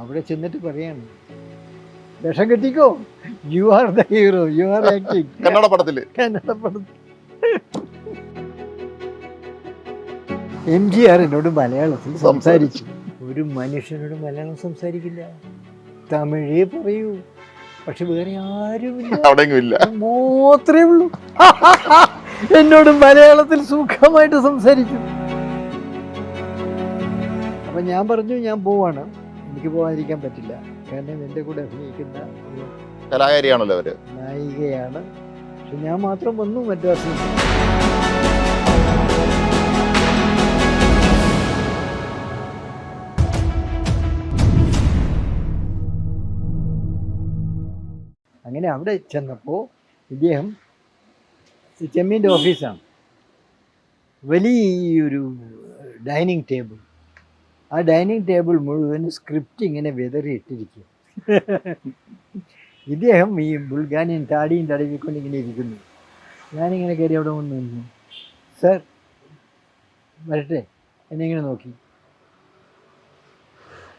അവിടെ ചെന്നിട്ട് പറയാണ് വിഷം കെട്ടിക്കോ? You are the hero you are acting Kannada പടത്തിൽ കന്നഡ പടത്തിൽ എം ജി ആർ എന്നോട് മലയാളത്തിൽ സംസാരിച്ചു. ഒരു മനുഷ്യനോട് മലയാളം സംസാരിക്കില്ല. തമിഴേ പറയൂ. പക്ഷെ വേറെ ആരും അവിടെയെങ്കിലും ഇല്ല മാത്രമേ ഉള്ളൂ. എന്നോട് മലയാളത്തിൽ സുഖമായിട്ട് സംസാരിക്കും അപ്പൊ ഞാൻ പറഞ്ഞു ഞാൻ പോവാണ്. എനിക്ക് പോകാതിരിക്കാൻ പറ്റില്ല. കാരണം എന്റെ കൂടെ അഭിനയിക്കുന്ന ഒരു കലാകാരിയാണല്ലോ അവർ. നായികയാണ്. പക്ഷെ ഞാൻ മാത്രം വന്നു മദ്രാസിൽ. അങ്ങനെ അവിടെ ചെന്നപ്പോൾ ഇദ്ദേഹം ചെമ്മീന്റെ ഓഫീസാണ്. വലിയൊരു ഡൈനിങ് ടേബിൾ. ആ ഡൈനിങ് ടേബിൾ മുഴുവൻ സ്ക്രിപ്റ്റ് ഇങ്ങനെ വിതറിയിട്ടിരിക്കും. ഇദ്ദേഹം ഈ ബുൾഗാനിയൻ താടിയും തടവിക്കൊണ്ട് ഇങ്ങനെ ഇരിക്കുന്നു. ഞാനിങ്ങനെ കയറി അവിടെ വന്ന് നിന്നു. സർ വരട്ടെ എന്നെ ഇങ്ങനെ നോക്കി.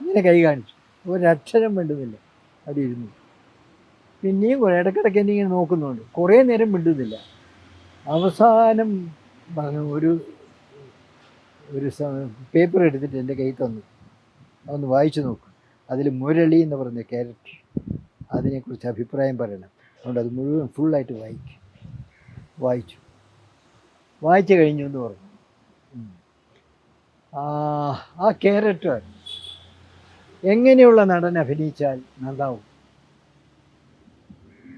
ഇങ്ങനെ കൈ കാണിച്ചു. ഒരക്ഷരം വേണ്ടുന്നില്ല അവിടെ ഇരുന്നു. പിന്നെയും കുറേ ഇടയ്ക്കിടയ്ക്ക് എന്നെ ഇങ്ങനെ നോക്കുന്നുണ്ട്. കുറേ നേരം മിണ്ടുന്നില്ല. അവസാനം പറഞ്ഞു ഒരു ഒരു പേപ്പർ എടുത്തിട്ട് എന്റെ കയ്യിൽ തന്നു. അതൊന്ന് വായിച്ചു നോക്കും. അതിൽ മുരളി എന്ന് പറഞ്ഞ ക്യാരക്ടർ അതിനെക്കുറിച്ച് അഭിപ്രായം പറയണം. അതുകൊണ്ട് അത് മുഴുവൻ ഫുള്ളായിട്ട് വായിക്കും. വായിച്ചു. വായിച്ചു കഴിഞ്ഞു എന്ന് പറഞ്ഞു. ആ ക്യാരക്ടർ എങ്ങനെയുള്ള നടൻ അഭിനയിച്ചാൽ നന്നാവും?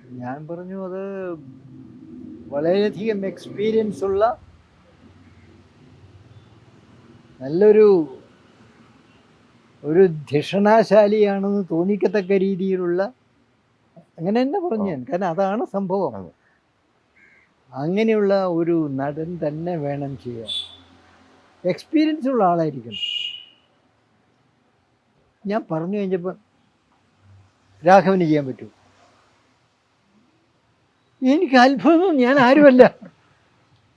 ഞാൻ പറഞ്ഞു അത് വളരെയധികം എക്സ്പീരിയൻസ് ഉള്ള നല്ലൊരു ഒരു ധിഷണാശാലിയാണെന്ന് തോന്നിക്കത്തക്ക രീതിയിലുള്ള അങ്ങനെ തന്നെ പറഞ്ഞു ഞാൻ. കാരണം അതാണ് സംഭവം. അങ്ങനെയുള്ള ഒരു നടൻ തന്നെ വേണം ചെയ്യാൻ. എക്സ്പീരിയൻസ് ഉള്ള ആളായിരിക്കണം. ഞാൻ പറഞ്ഞു കഴിഞ്ഞപ്പോൾ രാഘവന് ചെയ്യാൻ പറ്റൂ. എനിക്ക് അത്ഭുതം. ഞാൻ ആരുമല്ല.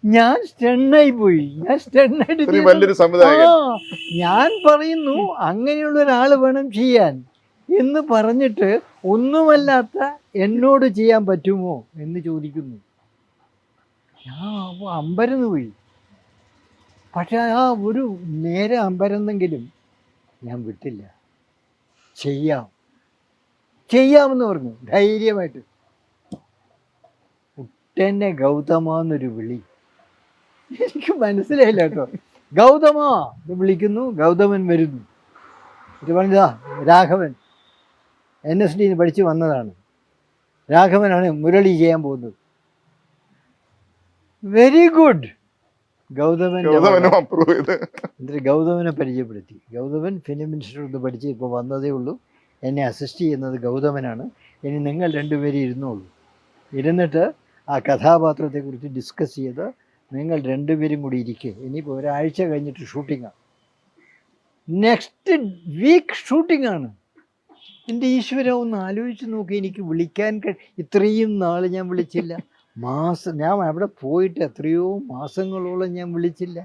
ഞാൻ സ്റ്റണ്ണായി പോയി. ഞാൻ സ്റ്റണ്ണായിട്ട് വലിയൊരു സംവിധായകൻ ഞാൻ പറയുന്നു അങ്ങനെയുള്ള ഒരാൾ വേണം ചെയ്യാൻ. എന്ന് പറഞ്ഞിട്ട് ഒന്നുമല്ലാത്ത എന്നോട് ചെയ്യാൻ പറ്റുമോ എന്ന് ചോദിക്കുന്നു. ഞാൻ അമ്പരന്ന് പോയി. പക്ഷെ ആ ഒരു നേരെ അമ്പരന്നെങ്കിലും ഞാൻ വിട്ടില്ല. ചെയ്യാം. ചെയ്യാമെന്ന് പറഞ്ഞു. ധൈര്യമായിട്ട്. കുട്ടനെ ഗൗതമാന്നൊരു വിളി. എനിക്ക് മനസ്സിലായില്ല കേട്ടോ. ഗൗതമ എന്ന് വിളിക്കുന്നു. ഗൗതമൻ വരുന്നു. തിരുവനന്തപുരം രാഘവൻ. എൻ എസ് ഡിന്ന് പഠിച്ച് വന്നതാണ്. രാഘവനാണ് മുരളി ചെയ്യാൻ പോകുന്നത്. വെരി ഗുഡ് ഗൗതമൻ എന്നിട്ട് ഗൗതമനെ പരിചയപ്പെടുത്തി. ഗൗതമൻ ഫിലിം ഇൻസ്റ്റിറ്റ്യൂട്ടിൽ പഠിച്ച് ഇപ്പോൾ വന്നതേ ഉള്ളൂ. എന്നെ അസിസ്റ്റ് ചെയ്യുന്നത് ഗൗതമനാണ്. ഇനി നിങ്ങൾ രണ്ടുപേരും ഇരുന്നോളൂ. ഇരുന്നിട്ട് ആ കഥാപാത്രത്തെക്കുറിച്ച് ഡിസ്കസ് ചെയ്ത് നിങ്ങൾ രണ്ടുപേരും കൂടി ഇരിക്കുക ഇനിയിപ്പോൾ ഒരാഴ്ച കഴിഞ്ഞിട്ട് ഷൂട്ടിങ്ങാണ് നെക്സ്റ്റ് വീക്ക് ഷൂട്ടിങ്ങാണ് എന്റെ ഈശ്വര ഒന്ന് ആലോചിച്ച് നോക്കി. എനിക്ക് വിളിക്കാൻ ഇത്രയും നാൾ ഞാൻ വിളിച്ചില്ല. മാസം ഞാൻ അവിടെ പോയിട്ട് എത്രയോ മാസങ്ങളോളം ഞാൻ വിളിച്ചില്ല.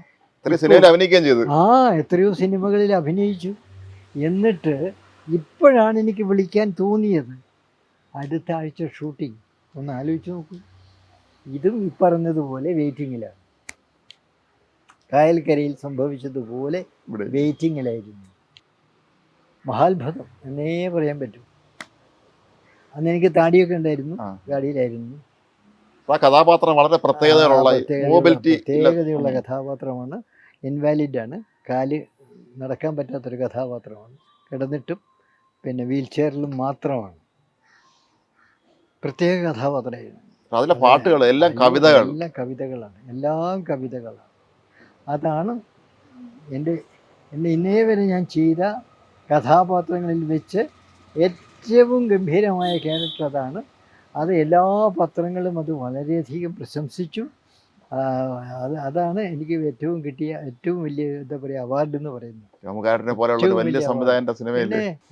അഭിനയിക്കുകയും ചെയ്തു. ആ എത്രയോ സിനിമകളിൽ അഭിനയിച്ചു. എന്നിട്ട് ഇപ്പോഴാണ് എനിക്ക് വിളിക്കാൻ തോന്നിയത്. അടുത്ത ആഴ്ച ഷൂട്ടിംഗ് ഒന്ന് ആലോചിച്ച് നോക്കൂ. ഇതും ഈ പറഞ്ഞതുപോലെ വെയിറ്റിങ്ങിലാണ് കായൽക്കരയിൽ സംഭവിച്ചതുപോലെ വെയിറ്റിങ്ങിലായിരുന്നു മഹാത്ഭുതം എന്നേ പറയാൻ പറ്റും. അന്ന് എനിക്ക് താടിയൊക്കെ ഉണ്ടായിരുന്നു താടിയിലായിരുന്നു ആ കഥാപാത്രം വളരെ പ്രത്യേകതയുള്ള- പ്രത്യേകതയുള്ള കഥാപാത്രമാണ്. ഇൻവാലിഡ് ആണ്. കാൽ നടക്കാൻ പറ്റാത്തൊരു കഥാപാത്രമാണ്. കിടന്നിട്ടും പിന്നെ വീൽ ചെയറിലും മാത്രമാണ്. പ്രത്യേക കഥാപാത്രമായിരുന്നു. അതിലെ പാട്ടുകൾ എല്ലാം കവിതകൾ. എല്ലാം കവിതകളാണ്. എല്ലാം കവിതകളാണ്. അതാണ് എന്റെ എന്റെ ഇന്നേ വരെ ഞാൻ ചെയ്ത കഥാപാത്രങ്ങളിൽ വെച്ച് ഏറ്റവും ഗംഭീരമായ ക്യാരക്ടർ അതാണ്. അത് എല്ലാ പത്രങ്ങളും അത് വളരെയധികം പ്രശംസിച്ചു. അത് അതാണ് എനിക്ക് ഏറ്റവും കിട്ടിയ ഏറ്റവും വലിയ എന്താ പറയുക അവാർഡ് എന്ന് പറയുന്നത്.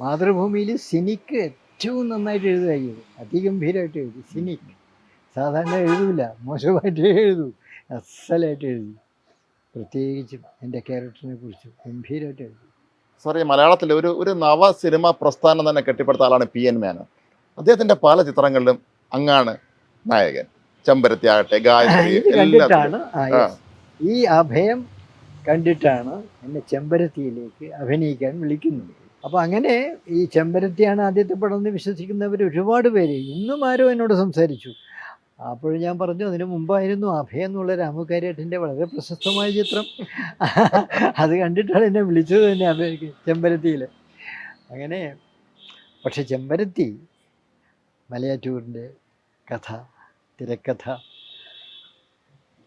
മാതൃഭൂമിയിൽ സിനിക്ക് ഏറ്റവും നന്നായിട്ട് എഴുതുകയായിരുന്നു. അതിഗംഭീരമായിട്ട് എഴുതി. സിനിക്ക്. സാധാരണ എഴുതൂല. മോശമായിട്ട് എഴുതൂ. അസലായിട്ട് എഴുതി. പ്രത്യേകിച്ചും എന്റെ ക്യാരക്ടറിനെ കുറിച്ച് ഗംഭീരമായിട്ട് എഴുതി. സാറേ മലയാളത്തിൽ ഒരു ഒരു നവ സിനിമ പ്രസ്ഥാനം തന്നെ കെട്ടിപ്പടുത്ത ആളാണ് പി എൻ മേനോൻ. അദ്ദേഹത്തിന്റെ പല ചിത്രങ്ങളിലും അങ്ങാണ് നായകൻ. ചെമ്പരത്തി ആകട്ടെ ഗായത്രി കണ്ടിട്ടാണ്. ഈ അഭയം കണ്ടിട്ടാണ് എന്നെ ചെമ്പരത്തിയിലേക്ക് അഭിനയിക്കാൻ വിളിക്കുന്നത്. അപ്പോൾ അങ്ങനെ ഈ ചെമ്പരത്തിയാണ് ആദ്യത്തെ പടം എന്ന് വിശ്വസിക്കുന്നവർ ഒരുപാട് പേര് ഇന്നും ആരോ എന്നോട് സംസാരിച്ചു. അപ്പോൾ ഞാൻ പറഞ്ഞു അതിന് മുമ്പായിരുന്നു അഭയം എന്നുള്ള രാമകാര്യേട്ടന്റെ വളരെ പ്രശസ്തമായ ചിത്രം. അത് കണ്ടിട്ടാണ് എന്നെ വിളിച്ചത് തന്നെ അഭയ ചെമ്പരത്തിയിൽ. അങ്ങനെ പക്ഷെ ചെമ്പരത്തി മലയാറ്റൂരിന്റെ കഥ തിരക്കഥ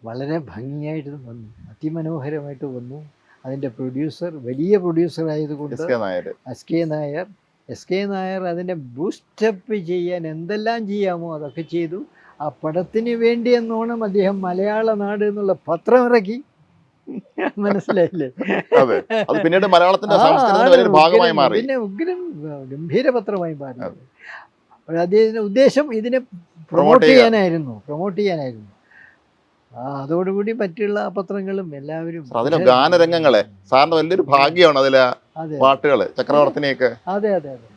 വളരെ ഭംഗിയായിട്ട് വന്നു അതിമനോഹരമായിട്ട് വന്നു. അതിന്റെ പ്രൊഡ്യൂസർ വലിയ പ്രൊഡ്യൂസർ ആയതുകൊണ്ട് S K Nair. S K Nair അതിനെ ബൂസ്റ്റപ്പ് ചെയ്യാൻ എന്തെല്ലാം ചെയ്യാമോ അതൊക്കെ ചെയ്തു. ആ പടത്തിന് വേണ്ടി എന്നോണം അദ്ദേഹം മലയാള നാട് എന്നുള്ള പത്രം ഇറക്കി. മനസ്സിലായില്ലേ? അതെ. അത് പിന്നീട് മലയാളത്തിന്റെ സംസ്കൃതത്തിന്റെ ഭാഗമായി മാറി. പിന്നെ ഉഗ്രം ഗംഭീര പത്രമായി മാറി. അദ്ദേഹത്തിന്റെ ഉദ്ദേശം ഇതിനെ പ്രൊമോട്ട് ചെയ്യാനായിരുന്നു. പ്രൊമോട്ട് ചെയ്യാനായിരുന്നു. അതോടുകൂടി മറ്റുള്ള പത്രങ്ങളും എല്ലാവരും അതിലെ ഗാനരംഗങ്ങളെ സാറിന്റെ വലിയൊരു ഭാഗ്യമാണ് അതിലെ പാട്ടുകൾ പാട്ടുകൾ ചക്രവർത്തിനെയൊക്കെ. അതെ അതെ അതെ.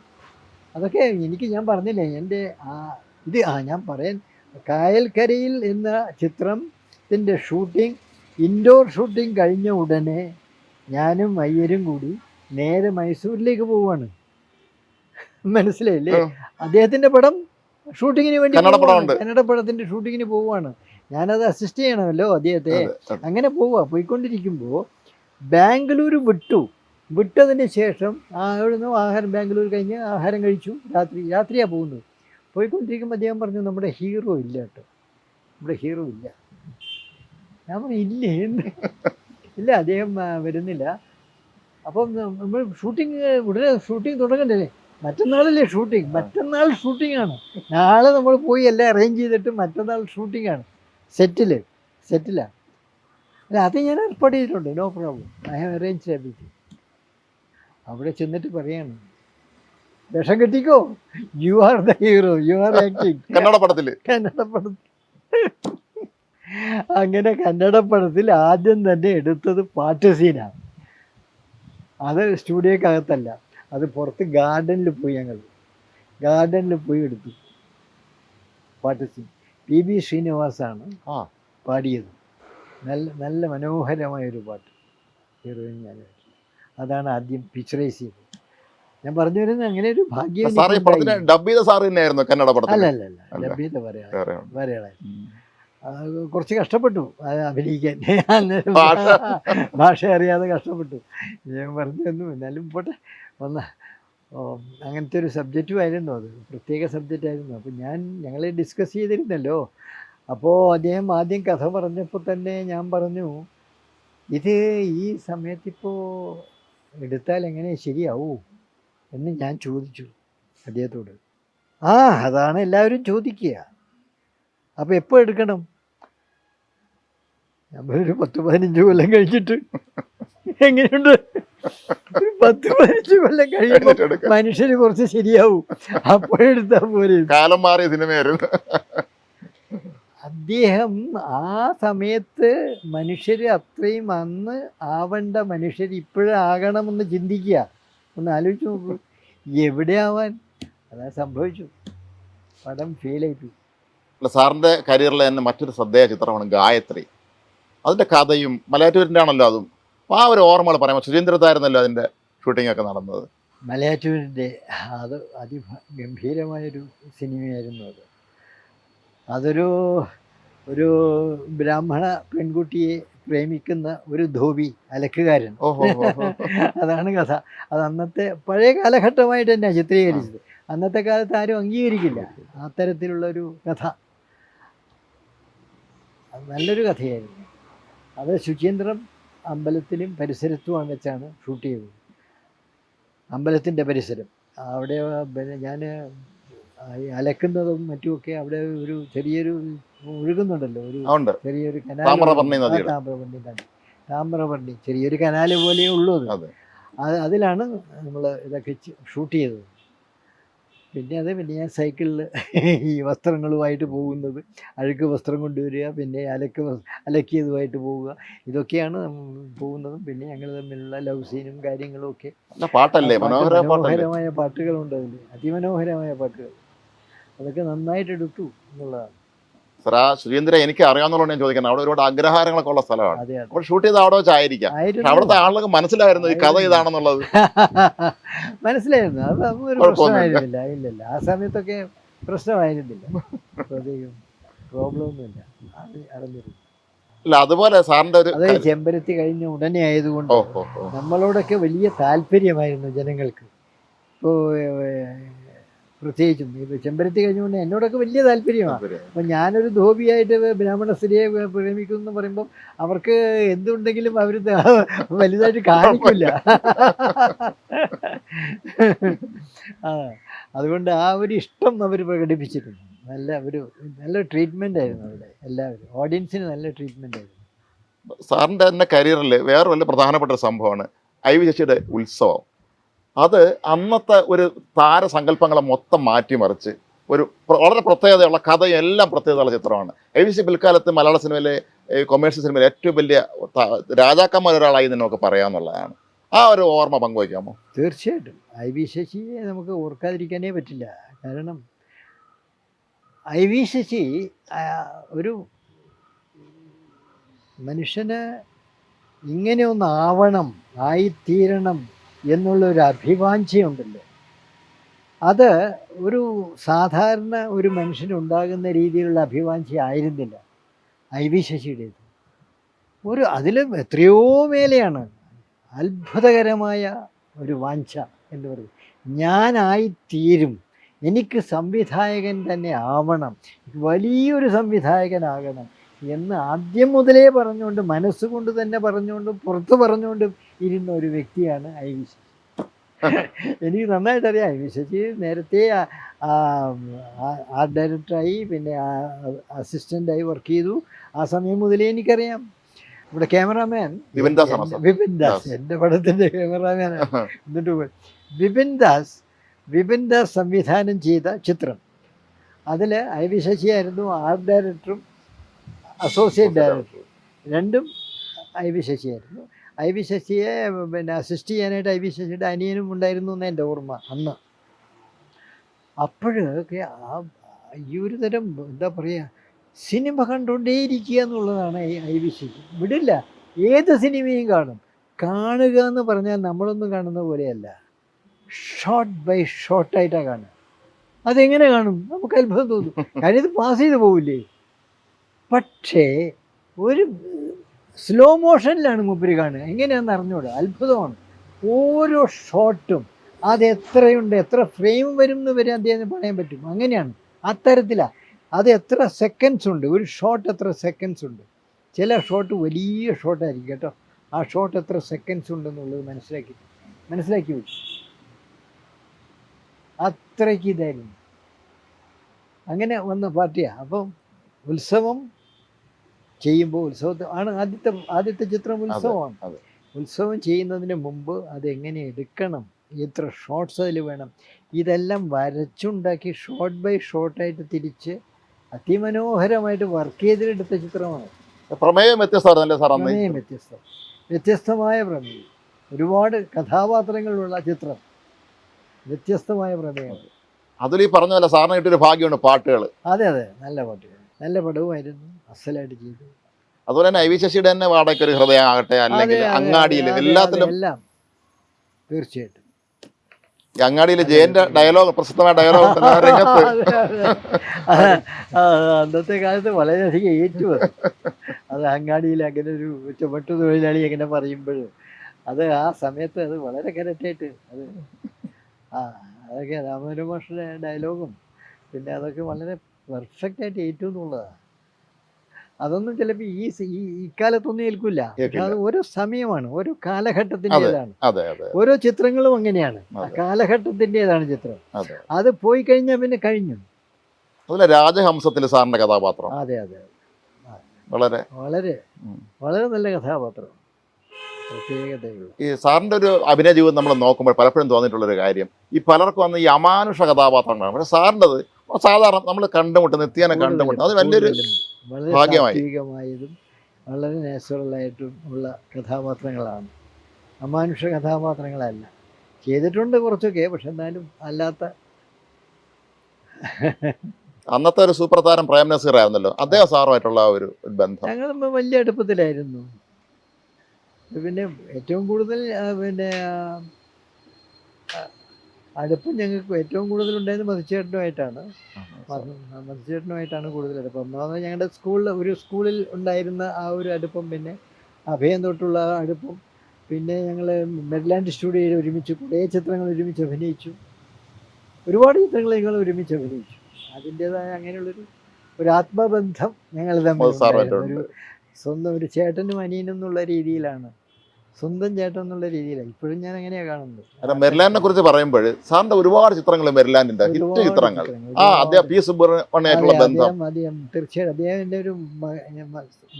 അതൊക്കെ എനിക്ക് ഞാൻ പറഞ്ഞില്ലേ എന്റെ ആ ഇത് ആ ഞാൻ പറയാൻ കായൽക്കരയിൽ എന്ന ചിത്രത്തിന്റെ ഷൂട്ടിംഗ് ഇൻഡോർ ഷൂട്ടിംഗ് കഴിഞ്ഞ ഉടനെ ഞാനും അയ്യരും കൂടി നേരെ മൈസൂരിലേക്ക് പോവാണ് മനസ്സിലായില്ലേ. അദ്ദേഹത്തിന്റെ പടം ഷൂട്ടിങ്ങിന് വേണ്ടി കന്നഡ പടത്തിന്റെ ഷൂട്ടിങ്ങിന് പോവാണ് ഞാനത് അസിസ്റ്റ് ചെയ്യണമല്ലോ അദ്ദേഹത്തെ. അങ്ങനെ പോവുക. പോയിക്കൊണ്ടിരിക്കുമ്പോൾ ബാംഗ്ലൂർ വിട്ടു. വിട്ടതിന് ശേഷം അവിടുന്ന് ആഹാരം ബാംഗ്ലൂർ കഴിഞ്ഞ് ആഹാരം കഴിച്ചു. രാത്രി രാത്രിയാണ് പോകുന്നത്. പോയിക്കൊണ്ടിരിക്കുമ്പോൾ അദ്ദേഹം പറഞ്ഞു നമ്മുടെ ഹീറോ ഇല്ല കേട്ടോ നമ്മുടെ ഹീറോ ഇല്ല. ഞാൻ പറഞ്ഞു ഇല്ലേ? ഇല്ല അദ്ദേഹം വരുന്നില്ല. അപ്പം നമ്മൾ ഷൂട്ടിങ് ഉടനെ ഷൂട്ടിങ് തുടങ്ങണ്ടേ? മറ്റന്നാളല്ലേ ഷൂട്ടിങ് മറ്റന്നാൾ ഷൂട്ടിംഗ് ആണ്. നാളെ നമ്മൾ പോയി എല്ലാം അറേഞ്ച് ചെയ്തിട്ട് മറ്റന്നാൾ ഷൂട്ടിംഗ് ആണ്. സെറ്റിൽ സെറ്റിലാണ് അല്ല അത് ഞാൻ ഏർപ്പാട് ചെയ്തിട്ടുണ്ട്. No problem I have arrange everything അവിടെ ചെന്നിട്ട് പറയാണ് വിഷം കിട്ടിക്കോ? You are the hero you are acting Kannada പടത്തിൽ. കന്നഡ പടത്തിൽ അങ്ങനെ കന്നഡ പടത്തിൽ ആദ്യം തന്നെ എടുത്തത് പാട്ട് സീനാണ് അത് സ്റ്റുഡിയോക്കകത്തല്ല. അത് പുറത്ത് ഗാർഡനിൽ പോയി ഞങ്ങൾ. ഗാർഡനിൽ പോയി എടുത്തു. പാട്ട് സീൻ പി ബി ശ്രീനിവാസാണ്. പാടിയത്. നല്ല നല്ല മനോഹരമായൊരു പാട്ട്. ഹീറോയിൻ ഞാൻ അതാണ് ആദ്യം പിക്ചറൈസ് ചെയ്തത്. ഞാൻ പറഞ്ഞു വരുന്നത് അങ്ങനെ ഒരു ഭാഗ്യം സാറ്. പടത്തിന് ഡബ് ചെയ്ത സാറ് തന്നെയായിരുന്നു കന്നഡ പടത്തിൽ അല്ല അല്ല അല്ല. വേറെ വേറെ കുറച്ച് കഷ്ടപ്പെട്ടു. അത് അഭിനയിക്കാൻ. അന്നേരം ഭാഷ. അറിയാതെ കഷ്ടപ്പെട്ടു. ഞാൻ പറഞ്ഞു തന്നു. എന്നാലും പോട്ടെ. വന്ന ഓ, അങ്ങനത്തെ ഒരു സബ്ജക്റ്റും ആയിരുന്നു അത്. പ്രത്യേക സബ്ജക്റ്റ് ആയിരുന്നു. അപ്പോൾ ഞാൻ ഞങ്ങളെ ഡിസ്കസ് ചെയ്തിരുന്നല്ലോ. അപ്പോൾ അദ്ദേഹം ആദ്യം കഥ പറഞ്ഞപ്പോൾ തന്നെ ഞാൻ പറഞ്ഞു ഇത് ഈ സമയത്തിപ്പോൾ എടുത്താൽ എങ്ങനെ ശരിയാവൂ? എന്ന് ഞാൻ ചോദിച്ചു അദ്ദേഹത്തോട്. ആ അതാണ് എല്ലാവരും ചോദിക്കുക. അപ്പോൾ എപ്പോൾ എടുക്കണം? നമ്മളൊരു പത്ത് പതിനഞ്ച് കൊല്ലം കഴിഞ്ഞിട്ട് എങ്ങനെയുണ്ട്? പത്ത് പതിനഞ്ച് കൊല്ലം കഴിഞ്ഞിട്ട്. മനുഷ്യന് കുറച്ച് ശരിയാവും. അപ്പോഴെടുത്താൽ പോരെ. കാലം മാറിയ സിനിമയായിരുന്നു. അദ്ദേഹം ആ സമയത്ത് മനുഷ്യർ അത്രയും അന്ന് ആവേണ്ട മനുഷ്യർ ഇപ്പോഴാകണമെന്ന് ചിന്തിക്കുക. ഒന്ന് ആലോചിച്ച് നോക്കൂ. എവിടെ ആവാൻ അതാ സംഭവിച്ചു. പടം ആയി. അല്ല, സാറിന്റെ കരിയറിലെ തന്നെ മറ്റൊരു ശ്രദ്ധേയ ചിത്രമാണ് ഗായത്രി. അതിന്റെ കഥയും മലയാറ്റൂരിന്റെ ആണല്ലോ അതും. ആ ഒരു ഓർമ്മകൾ പറയാം. സുരേന്ദ്രത്തായിരുന്നല്ലോ അതിന്റെ ഷൂട്ടിംഗ് ഒക്കെ നടന്നത്? മലയാറ്റൂരിന്റെ അത് അതിഗംഭീരമായൊരു സിനിമയായിരുന്നു അത്. അതൊരു ഒരു ബ്രാഹ്മണ പെൺകുട്ടിയെ പ്രേമിക്കുന്ന ഒരു ധോബി അലക്കുകാരൻ. അതാണ് കഥ. അത് അന്നത്തെ പഴയ കാലഘട്ടമായിട്ട് തന്നെയാണ് ചിത്രീകരിച്ചത്. അന്നത്തെ കാലത്ത് ആരും അംഗീകരിക്കില്ല. അത്തരത്തിലുള്ള ഒരു കഥ. നല്ലൊരു കഥയായിരുന്നു. അത് ശുചീന്ദ്രം അമ്പലത്തിലും പരിസരത്തുമാണ് വെച്ചാണ് ഷൂട്ട് ചെയ്തത്. അമ്പലത്തിന്റെ പരിസരം. അവിടെ പിന്നെ ഞാൻ അലക്കുന്നതും മറ്റുമൊക്കെ അവിടെ ഒരു ചെറിയൊരു ഒഴുകുന്നുണ്ടല്ലോ. ഒരു ചെറിയൊരു കനാൽ താമ്രപർണി നദി. ചെറിയൊരു കനാല് പോലെയേ ഉള്ളൂ അത്. അതെ. അത് അതിലാണ് നമ്മൾ ഇതൊക്കെ ഷൂട്ട് ചെയ്തത്. പിന്നെ അത് പിന്നെ ഞാൻ സൈക്കിളിൽ ഈ വസ്ത്രങ്ങളുമായിട്ട് പോകുന്നത്. അഴുക്ക് വസ്ത്രം കൊണ്ടുവരിക പിന്നെ അലക്ക് അലക്കിയതുമായിട്ട് പോവുക ഇതൊക്കെയാണ് പോകുന്നതും. പിന്നെ ഞങ്ങൾ തമ്മിലുള്ള ലവ് സീനും കാര്യങ്ങളും ഒക്കെ. പാട്ടല്ലേ? മനോഹരമായ പാട്ടുകളുണ്ട് അതിൽ അതിമനോഹരമായ പാട്ടുകൾ. അതൊക്കെ നന്നായിട്ട് എടുത്തു എന്നുള്ളതാണ്. സാർ ആ സുരേന്ദ്ര എനിക്ക് അറിയാവുന്നതുകൊണ്ട് ഞാൻ ചോദിക്കുന്നത്. അവിടെ ഒരുപാട് അഗ്രഹാരങ്ങളൊക്കെ ഉള്ള സ്ഥലമാണ്. അപ്പോൾ ഷൂട്ട് ചെയ്ത് അവിടെ വെച്ചായിരിക്കാം അവിടുത്തെ ആളുകൾക്ക് മനസ്സിലായിരുന്നു ഈ കഥ ഇതാണെന്നുള്ളത്. മനസ്സിലായിരുന്നു. അത് ഒരു. പ്രശ്നമായിരുന്നില്ല. ഇല്ലില്ല ആ സമയത്തൊക്കെ പ്രശ്നമായിരുന്നില്ല. പ്രോബ്ലം ഒന്നുമില്ല അത് അറിഞ്ഞിരുന്നു. അല്ല അതുപോലെ സാറിന്റെ ഒരു ചെമ്പരത്തി കഴിഞ്ഞ ഉടനെ ആയതുകൊണ്ട് നമ്മളോടൊക്കെ വലിയ താല്പര്യമായിരുന്നു ജനങ്ങൾക്ക്. ഇപ്പോൾ പ്രത്യേകിച്ചും. ഇപ്പോൾ ചെമ്പരത്തി കഴിഞ്ഞുകൊണ്ട് എന്നോടൊക്കെ വലിയ താല്പര്യമാണ്. അപ്പം ഞാനൊരു ധോബിയായിട്ട് ബ്രാഹ്മണ സ്ത്രീയെ പ്രേമിക്കുന്നു എന്ന് പറയുമ്പോൾ അവർക്ക് എന്തുണ്ടെങ്കിലും അവർ വലുതായിട്ട് കാണിക്കില്ല. അതുകൊണ്ട് ആ ഒരു ഇഷ്ടം അവർ പ്രകടിപ്പിച്ചിട്ടുണ്ട്. നല്ല ഒരു നല്ല ട്രീറ്റ്മെന്റ് ആയിരുന്നു അവിടെ എല്ലാവരും. ഓഡിയൻസിന് നല്ല ട്രീറ്റ്മെന്റ് ആയിരുന്നു. സാറിന്റെ തന്നെ കരിയറിൽ വേറെ വല്ല പ്രധാനപ്പെട്ട സംഭവമാണ് ഐ വി ശശിയുടെ ഉത്സവം. അത് അന്നത്തെ ഒരു താരസങ്കല്പങ്ങളെ മൊത്തം മാറ്റിമറിച്ച് ഒരു വളരെ പ്രത്യേകതയുള്ള കഥയെല്ലാം പ്രത്യേകതയുള്ള ചിത്രമാണ്. എ വി സി പിൽക്കാലത്ത് മലയാള സിനിമയിലെ കൊമേഴ്സ്യൽ സിനിമയിലെ ഏറ്റവും വലിയ രാജാക്കന്മാർ ഒരാളായി എന്ന് നമുക്ക് പറയാമെന്നുള്ളതാണ് ആ ഒരു ഓർമ്മ പങ്കുവയ്ക്കാമോ? തീർച്ചയായിട്ടും. ഐ വി ശശിയെ നമുക്ക് ഓർക്കാതിരിക്കാനേ പറ്റില്ല. കാരണം ഐ വി ശശി ഒരു മനുഷ്യന് ഇങ്ങനെ ഒന്നാവണം ആയിത്തീരണം എന്നുള്ള ഒരു അഭിവാഞ്ചയുണ്ടല്ലോ അത് ഒരു സാധാരണ ഒരു മനുഷ്യനുണ്ടാകുന്ന രീതിയിലുള്ള അഭിവാഞ്ച ആയിരുന്നില്ല. ഐ വി ശശിയുടേത്. ഒരു അതിലും എത്രയോ മേലെയാണ്. അത്ഭുതകരമായ ഒരു വാഞ്ച എന്ന് പറയുന്നത്. ഞാനായിത്തീരും. എനിക്ക് സംവിധായകൻ തന്നെ ആവണം. വലിയൊരു സംവിധായകനാകണം എന്ന് ആദ്യം മുതലേ പറഞ്ഞുകൊണ്ട് മനസ്സുകൊണ്ട് തന്നെ പറഞ്ഞുകൊണ്ടും പുറത്ത് പറഞ്ഞുകൊണ്ട് ഇരുന്ന ഒരു വ്യക്തിയാണ് ഐ വി ശശി. എനിക്ക് നന്നായിട്ട് അറിയാം ഐ വി ശശി. നേരത്തെ ആർട്ട് ഡയറക്ടറായി പിന്നെ അസിസ്റ്റന്റായി വർക്ക് ചെയ്തു. ആ സമയം മുതലേ എനിക്കറിയാം. ഇവിടെ ക്യാമറാമാൻ വിപിൻ ദാസ്. എന്റെ പടത്തിന്റെ ക്യാമറാമാൻ എന്നിട്ട്. വിപിൻ ദാസ് വിപിൻ ദാസ് സംവിധാനം ചെയ്ത ചിത്രം. അതിൽ ഐ വി ശശിയായിരുന്നു ആർട്ട് ഡയറക്ടറും അസോസിയേറ്റ് ഡയറക്ടറും. രണ്ടും ഐ വി ശശിയായിരുന്നു ഐ വി ശശിയെ പിന്നെ അസിസ്റ്റ് ചെയ്യാനായിട്ട് ഐ വി ശശിയുടെ അനിയനും ഉണ്ടായിരുന്നു എന്ന് എന്റെ ഓർമ്മ അന്ന്. അപ്പോഴൊക്കെ ആ ഈ ഒരു തരം എന്താ പറയുക സിനിമ കണ്ടുകൊണ്ടേയിരിക്കുക എന്നുള്ളതാണ് ഐ വി ശശി. വിടില്ല ഏത് സിനിമയും കാണും. കാണുക എന്ന് പറഞ്ഞാൽ നമ്മളൊന്നും കാണുന്ന പോലെയല്ല. ഷോർട്ട് ബൈ ഷോർട്ടായിട്ടാണ് കാണുക. അതെങ്ങനെ കാണും? നമുക്ക് അത്ഭുതം തോന്നും. കാര്യം ഇത് പാസ് ചെയ്ത് പോവില്ലേ? പക്ഷേ ഒരു സ്ലോ മോഷനിലാണ് മൂപ്പര് കാണുക. എങ്ങനെയാണെന്ന് അറിഞ്ഞൂടാ? അത്ഭുതമാണ്. ഓരോ ഷോട്ടും അത് എത്രയുണ്ട് എത്ര ഫ്രെയിം വരും എന്ന് വരെ അദ്ദേഹത്തിന് പറയാൻ പറ്റും. അങ്ങനെയാണ്. അത്തരത്തിലാണ് അത് എത്ര സെക്കൻഡ്സ് ഉണ്ട്? ഒരു ഷോട്ട് എത്ര സെക്കൻഡ്സ് ഉണ്ട്? ചില ഷോട്ട് വലിയ ഷോട്ടായിരിക്കും കേട്ടോ. ആ ഷോട്ട് എത്ര സെക്കൻഡ്സ് ഉണ്ടെന്നുള്ളത് മനസ്സിലാക്കി. മനസ്സിലാക്കി വെച്ചു അത്രയ്ക്ക് ഇതായിരുന്നു. അങ്ങനെ വന്ന പാർട്ടിയാണ് അപ്പം ഉത്സവം ചെയ്യുമ്പോൾ ഉത്സവത്തെ ആണ് ആദ്യത്തെ ആദ്യത്തെ ചിത്രം ഉത്സവമാണ്. ഉത്സവം ചെയ്യുന്നതിന് മുമ്പ് അതെങ്ങനെ എടുക്കണം? എത്ര ഷോർട്ട്സ് അതിൽ വേണം? ഇതെല്ലാം വരച്ചുണ്ടാക്കി ഷോർട്ട് ബൈ ഷോർട്ടായിട്ട് തിരിച്ച് അതിമനോഹരമായിട്ട് വർക്ക് ചെയ്തിട്ടെടുത്ത ചിത്രമാണ്. പ്രമേയം വ്യത്യസ്തമാണ് സാർ പ്രമേയം വ്യത്യസ്തം. വ്യത്യസ്തമായ പ്രമേയം. ഒരുപാട് കഥാപാത്രങ്ങളുള്ള ചിത്രം. വ്യത്യസ്തമായ പ്രമേയം. അതിൽ ഈ പറഞ്ഞ പോലെ സാറിന് കിട്ടിയൊരു ഭാഗ്യമാണ് പാട്ടുകൾ അതെ അതെ. നല്ല പാട്ടുകൾ നല്ല പടവുമായിരുന്നു. അസലായിട്ട് ചെയ്തു അതുപോലെ തന്നെ ഐ വി ശശിയുടെ തന്നെ വാടക ഒരു ഹൃദയം ആകട്ടെ അല്ലെങ്കിൽ അങ്ങാടിയിൽ എല്ലാത്തിലും എല്ലാം. തീർച്ചയായിട്ടും. ഈ അങ്ങാടിയിൽ ജയന്റെ ഡയലോഗ് പ്രസിദ്ധമായ ഡയലോഗ് അന്നത്തെ കാലത്ത് വളരെയധികം ഏറ്റു അത്. അങ്ങാടിയിൽ അങ്ങനെ ഒരു ചുമട്ടു തൊഴിലാളി അങ്ങനെ പറയുമ്പോൾ അത് ആ സമയത്ത് അത് വളരെ കറക്റ്റായിട്ട് അത് ആ അതൊക്കെ രാമപുരം ഡയലോഗും. പിന്നെ അതൊക്കെ വളരെ പെർഫെക്റ്റ് ആയിട്ട് ഏറ്റു എന്നുള്ളതാണ് അതൊന്നും ചിലപ്പോ ഈ ഈ ഇക്കാലത്തൊന്നും ഏൽക്കില്ല. അത് ഓരോ സമയമാണ് ഓരോ കാലഘട്ടത്തിന്റെതാണ് ഓരോ ചിത്രങ്ങളും അങ്ങനെയാണ്. കാലഘട്ടത്തിന്റെതാണ് ചിത്രം. അതെ. പോയി കഴിഞ്ഞാൽ പിന്നെ കഴിഞ്ഞു. അതുപോലെ രാജഹംസത്തിൽ സാറിന്റെ കഥാപാത്രം. അതെ അതെ വളരെ. വളരെ വളരെ നല്ല കഥാപാത്രം. ഈ സാറിന്റെ ഒരു അഭിനയ ജീവിതം നമ്മൾ നോക്കുമ്പോൾ പലപ്പോഴും തോന്നിയിട്ടുള്ളൊരു കാര്യം ഈ പലർക്കും വന്ന ഈ അമാനുഷ കഥാപാത്രങ്ങളാണ്. പക്ഷെ സാറിന്റെത് സാധാരണ നമ്മൾ കണ്ടുമുട്ടും നിത്യേന കണ്ടുമുട്ടും. അത് വലിയൊരു ഭാഗ്യമായി. വളരെ നാച്ചുറലായിട്ടും ഉള്ള കഥാപാത്രങ്ങളാണ്. അമാനുഷ കഥാപാത്രങ്ങളല്ല. ചെയ്തിട്ടുണ്ട് കുറച്ചൊക്കെ പക്ഷെ എന്നാലും അല്ലാത്ത അന്നത്തെ ഒരു സൂപ്പർ താരം പ്രേം നസീർ ആയിരുന്നല്ലോ. അദ്ദേഹം സാറുമായിട്ടുള്ള ഒരു ബന്ധം. ഞങ്ങൾ വലിയ അടുപ്പത്തിലായിരുന്നു. പിന്നെ ഏറ്റവും കൂടുതൽ പിന്നെ അടുപ്പം ഞങ്ങൾക്ക് ഏറ്റവും കൂടുതൽ ഉണ്ടായത് മതിച്ചേട്ടനുമായിട്ടാണ് മതിച്ചേട്ടനുമായിട്ടാണ് കൂടുതൽ അടുപ്പം ഒന്നാമത് ഞങ്ങളുടെ സ്കൂളിൽ ഒരു സ്കൂളിൽ ഉണ്ടായിരുന്ന ആ ഒരു അടുപ്പം പിന്നെ അഭയം തൊട്ടുള്ള ആ അടുപ്പം. പിന്നെ ഞങ്ങൾ മെഡ്ലാൻഡ് സ്റ്റുഡിയോയിൽ ഒരുമിച്ച് കുറേ ചിത്രങ്ങൾ ഒരുമിച്ച് അഭിനയിച്ചു. ഒരുപാട് ചിത്രങ്ങൾ ഞങ്ങൾ ഒരുമിച്ച് അഭിനയിച്ചു. അതിന്റെതായ അങ്ങനെയുള്ളൊരു ഒരു ആത്മബന്ധം ഞങ്ങൾ തമ്മിൽ. ഒരു സ്വന്തം ഒരു ചേട്ടനും അനിയനും എന്നുള്ള രീതിയിലാണ് സ്വന്തം ചേട്ടൻ എന്നുള്ള രീതിയിലാണ് ഇപ്പോഴും ഞാൻ അങ്ങനെയാ കാണുന്നത്. മെർലാൻഡിനെ കുറിച്ച് പറയുമ്പോൾ സാറിന്റെ ഒരുപാട് ചിത്രങ്ങൾ മെർലാൻഡിന്റെ ഹിറ്റ് ചിത്രങ്ങൾ ആ അദ്ദേഹം പി സുബ്രഹ്മണ്യായിട്ടുള്ള ബന്ധം. അദ്ദേഹം അദ്ദേഹം എന്റെ ഒരു